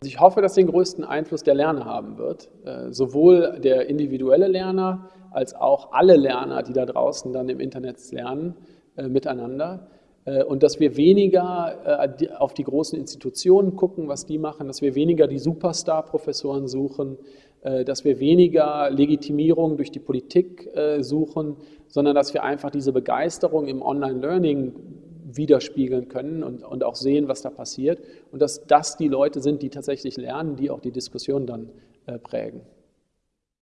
Also ich hoffe, dass den größten Einfluss der Lerner haben wird. Äh, sowohl der individuelle Lerner als auch alle Lerner, die da draußen dann im Internet lernen, äh, miteinander. Äh, und dass wir weniger auf die großen Institutionen gucken, was die machen, dass wir weniger die Superstar-Professoren suchen, dass wir weniger Legitimierung durch die Politik suchen, sondern dass wir einfach diese Begeisterung im Online-Learning widerspiegeln können und, und auch sehen, was da passiert. Und dass das die Leute sind, die tatsächlich lernen, die auch die Diskussion dann äh, prägen.